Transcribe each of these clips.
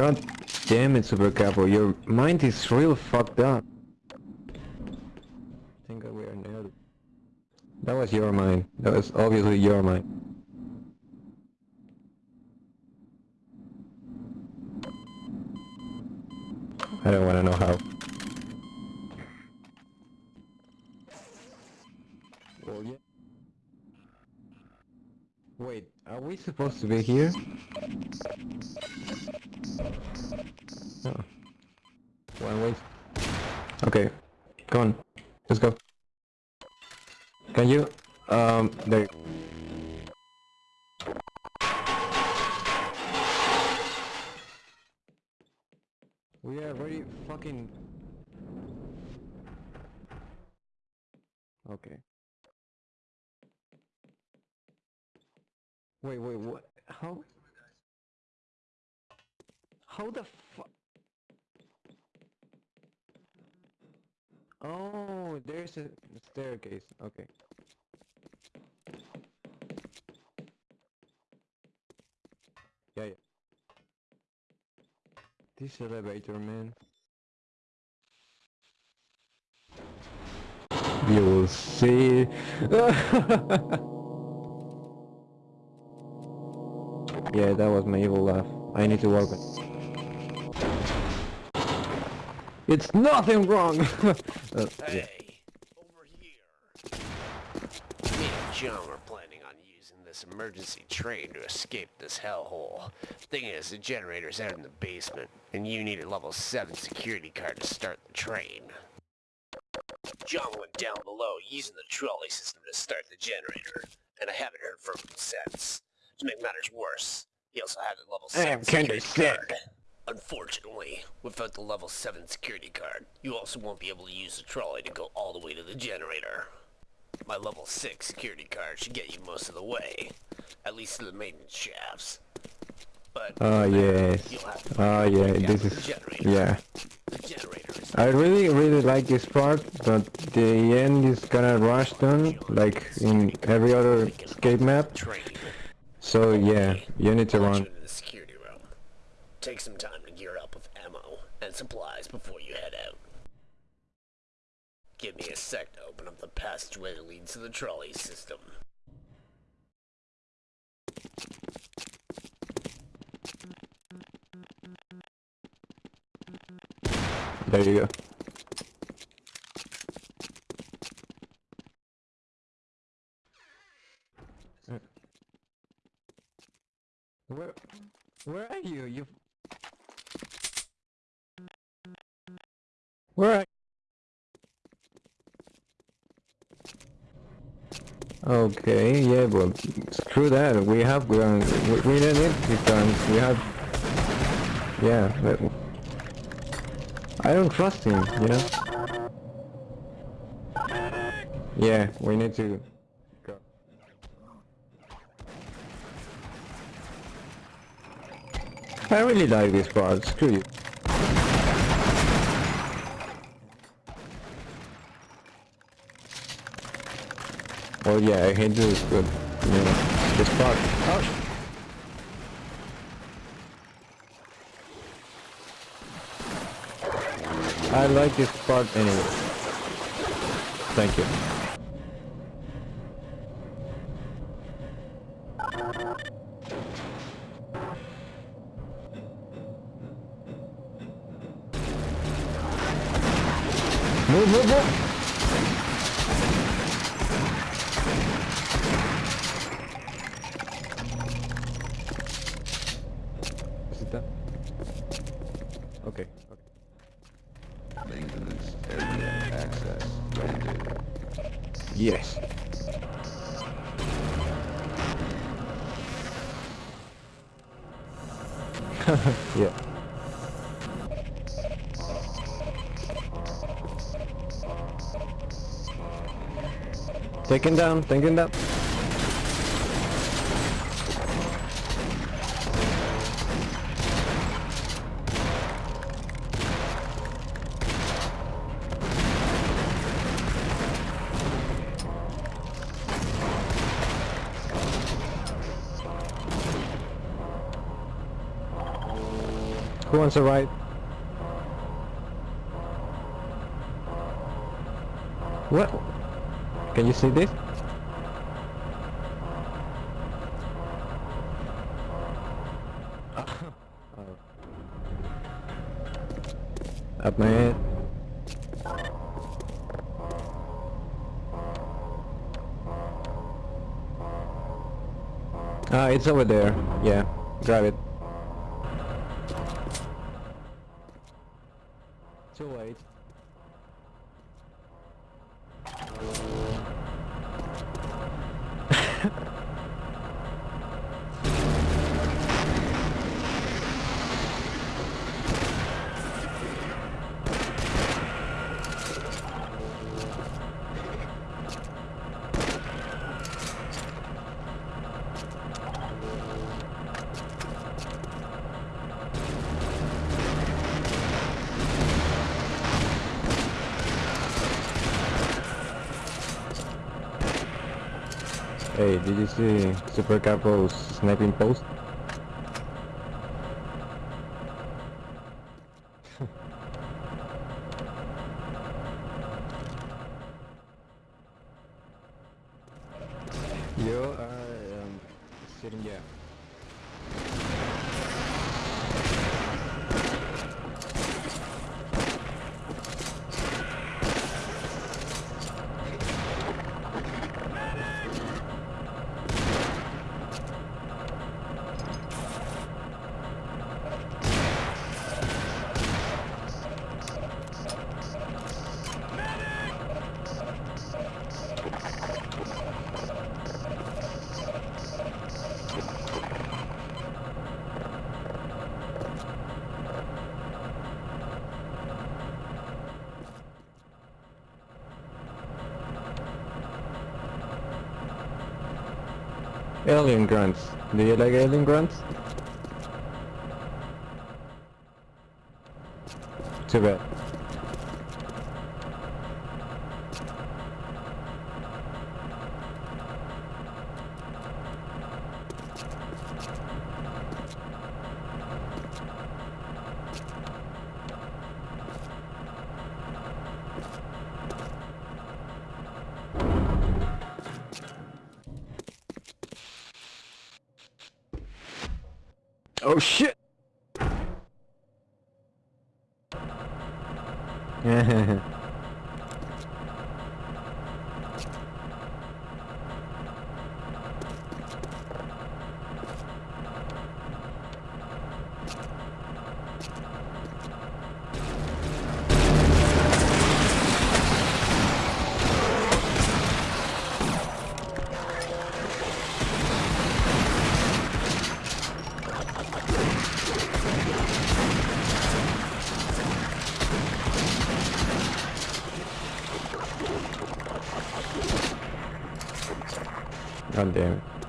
God damn it, Super Capo, your mind is real fucked up. I think we are nailed. That was your mind. That was obviously your mind. I don't wanna know how. Well, yeah. Wait, are we supposed to be here? Oh. One wait. Okay, come on. Let's go. Can you? Um, there. We are very fucking... Okay. Wait, wait, what? How? How the fu- Oh, there's a staircase. Okay. Yeah, yeah. This elevator, man. You will see. yeah, that was my evil laugh. I need to work it. It's nothing wrong! uh, yeah. Hey, over here. Me and John were planning on using this emergency train to escape this hellhole. Thing is, the generator's out in the basement, and you need a level 7 security card to start the train. John went down below using the trolley system to start the generator, and I haven't heard from him since. To make matters worse, he also had a level 7 am kinda security card. Unfortunately, without the level 7 security card, you also won't be able to use the trolley to go all the way to the generator. My level 6 security card should get you most of the way, at least to the maintenance shafts. But Oh yes. you'll have to Oh yeah, this is... generator. Yeah. Is I really, really like this part, but the end is kinda rushed on, like in every other escape map. training. So yeah, you need to run. the security room. Take some time to gear up with ammo and supplies before you head out. Give me a sec to open up the passageway that leads to the trolley system. There you go. Where, where are you? You. Where are? Okay, yeah, but screw that. We have guns. We, we don't need guns. We have. Yeah, but I don't trust him. You know. Yeah, we need to I really like this part. Screw you. Oh yeah, I hate this, but you know, this part. Oh. I like this part anyway. Thank you. Move, move, move! Is it done? Okay, okay. Maintenance area access granted. Yes. yeah. Taken down, taken down. Who one's a right. What? Can you see this? Up my head. Ah, it's over there. Yeah, grab it. Late. Hey, did you see Super Capo's sniping post? you are um, sitting here. Alien grunts. Do you like alien grunts? Too bad. Oh shit! God damn it.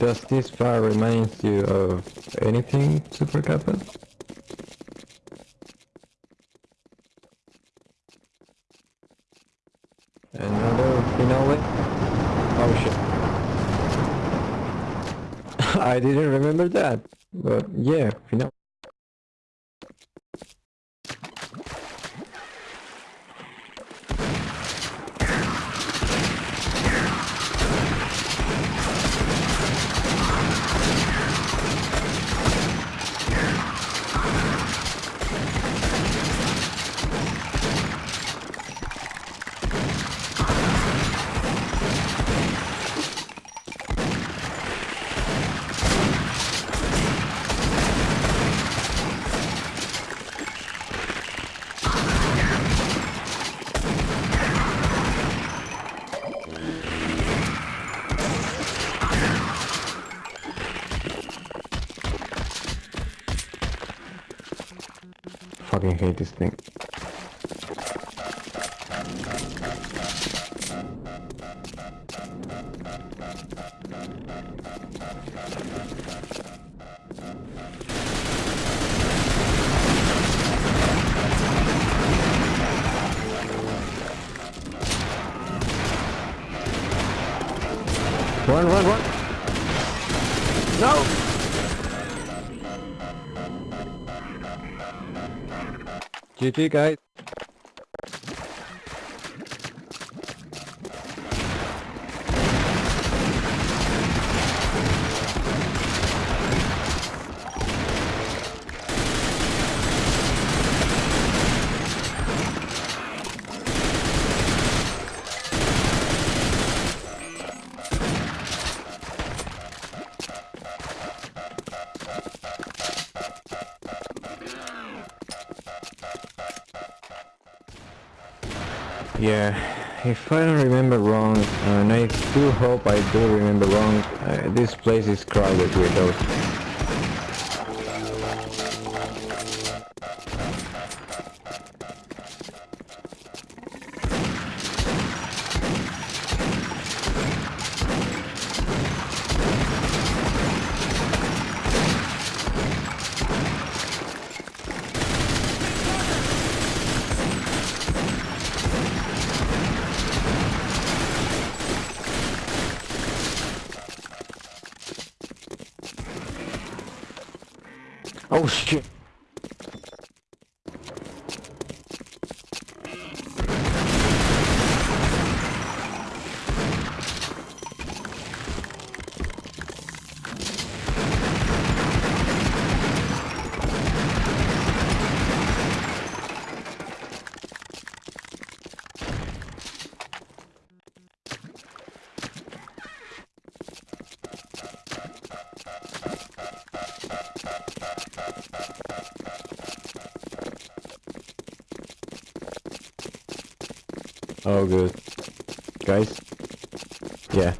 Does this fire reminds you of anything, Super Kappa? Another uh, finale? Oh shit. I didn't remember that. But yeah, finale. Fucking hate this thing. Run, run, run! No! GG guys. Yeah, if I don't remember wrong, and I do hope I do remember wrong, uh, this place is crowded with those. Oh shit! Oh good. Guys? Yeah.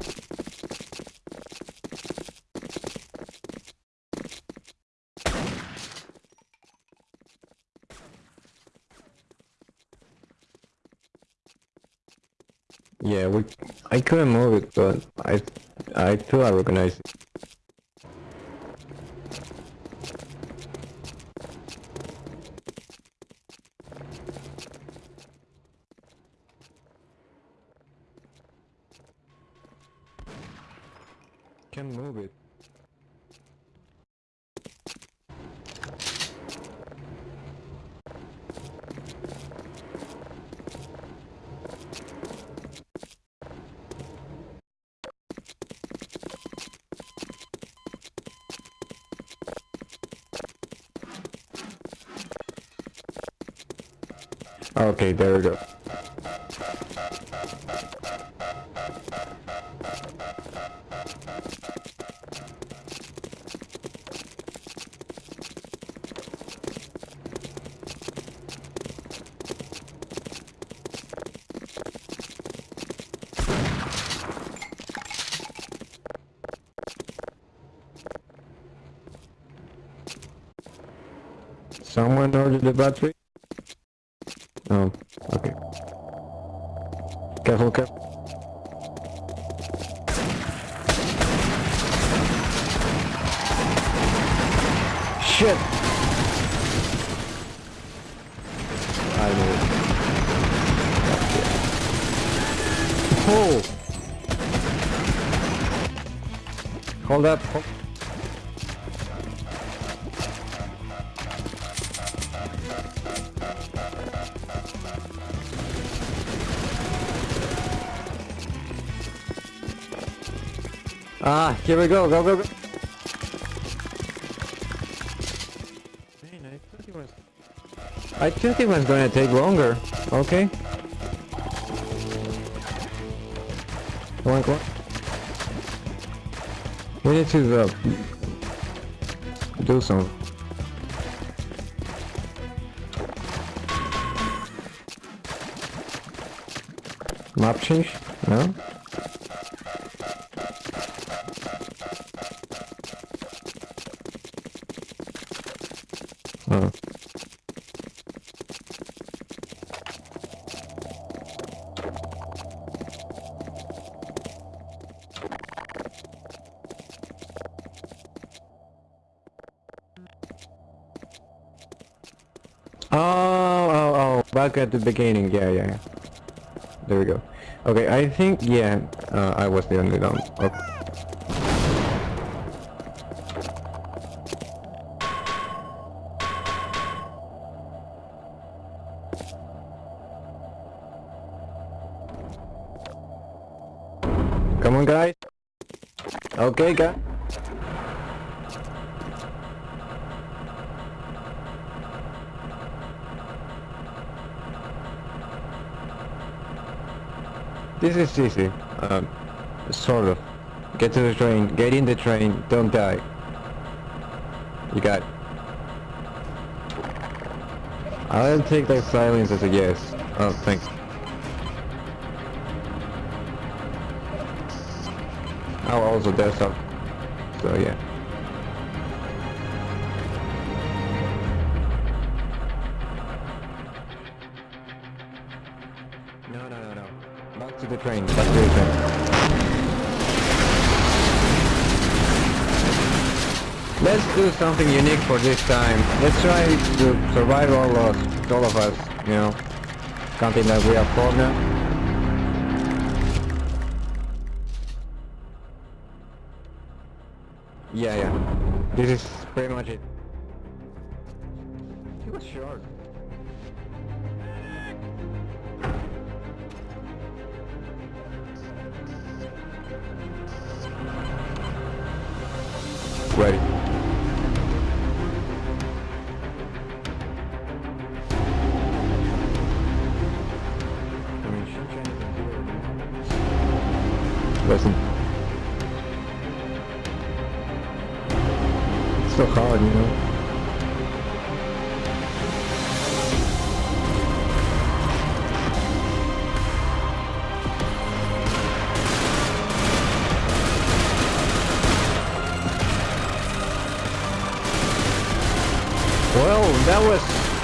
Yeah, we. I couldn't move it, but I, I thought I recognized it. Can move it. Okay, there we go. Someone ordered the battery? Oh, okay. Careful, careful. Shit! I know. Oh! Hold up. Hold Ah, here we go, go, go, go. Man, I thought it was... I thought it was gonna take longer. Okay. Come on, come on. We need to, uh, do some. Map change? No? Back at the beginning, yeah, yeah. yeah. There we go. Okay, I think, yeah, uh, I was the only one. Okay. Come on, guys. Okay, guys. This is easy. Um, sort of. Get to the train, get in the train, don't die. You got it. I'll take that silence as a yes. Oh, thanks. I'll also death up. So yeah. Let's do something unique for this time. Let's try to survive all of all of us. You know, counting that we are four now. Yeah, yeah. This is pretty much it. He was short. Ready.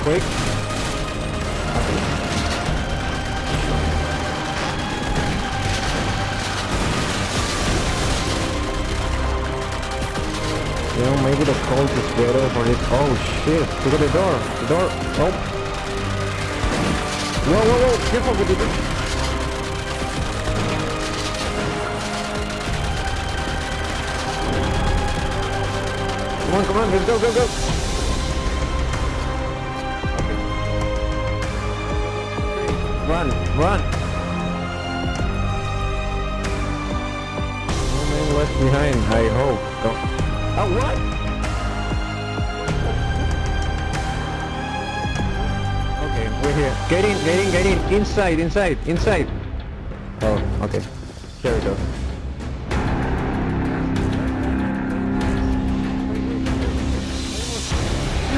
Quick. You know, maybe the cold is better for it. Oh shit! Look at the door. The door. Oh. Whoa, whoa, whoa! Careful with the door. Come on, come on, let's go, go, go! Run! No man left behind, I hope. Go. Oh, what? Okay, we're here. Get in, get in, get in. Inside, inside, inside. Oh, okay. Here we go.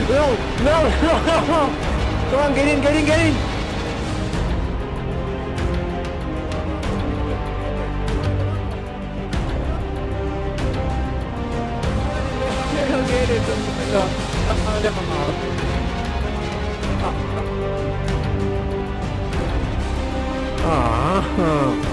No, no, no, no, no! Come on, get in, get in, get in! Oh, never mind. Ah.